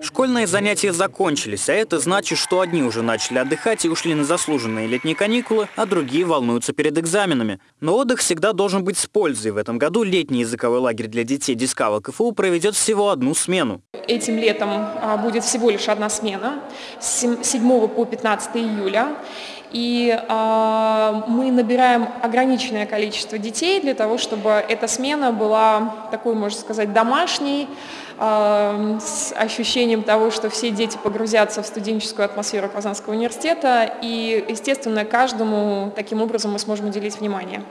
Школьные занятия закончились, а это значит, что одни уже начали отдыхать и ушли на заслуженные летние каникулы, а другие волнуются перед экзаменами. Но отдых всегда должен быть с пользой. В этом году летний языковой лагерь для детей Дискава КФУ проведет всего одну смену. Этим летом а, будет всего лишь одна смена с 7 по 15 июля. И э, мы набираем ограниченное количество детей для того, чтобы эта смена была такой, можно сказать, домашней, э, с ощущением того, что все дети погрузятся в студенческую атмосферу Казанского университета. И, естественно, каждому таким образом мы сможем уделить внимание.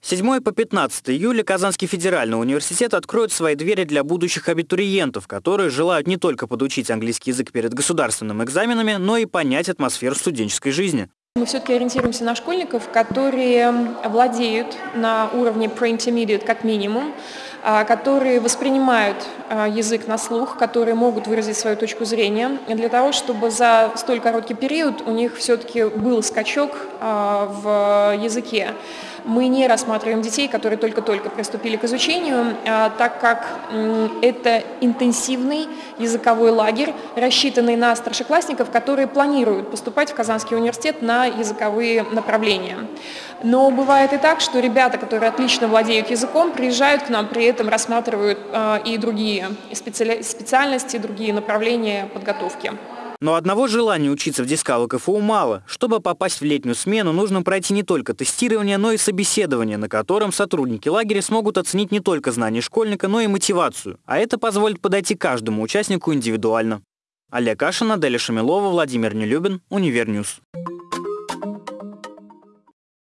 7 по 15 июля Казанский федеральный университет откроет свои двери для будущих абитуриентов, которые желают не только подучить английский язык перед государственными экзаменами, но и понять атмосферу студенческой жизни. Мы все-таки ориентируемся на школьников, которые владеют на уровне pre-intermediate как минимум, а, которые воспринимают а, язык на слух, которые могут выразить свою точку зрения, для того, чтобы за столь короткий период у них все-таки был скачок а, в языке мы не рассматриваем детей, которые только-только приступили к изучению, а, так как это интенсивный языковой лагерь, рассчитанный на старшеклассников, которые планируют поступать в Казанский университет на языковые направления. Но бывает и так, что ребята, которые отлично владеют языком, приезжают к нам, при этом рассматривают а, и другие специальности, другие направления подготовки. Но одного желания учиться в Дискало КФУ мало. Чтобы попасть в летнюю смену, нужно пройти не только тестирование, но и собеседование, на котором сотрудники лагеря смогут оценить не только знания школьника, но и мотивацию. А это позволит подойти каждому участнику индивидуально. Олег Кашин, Аделя Шамилова, Владимир Нелюбин, Univer News.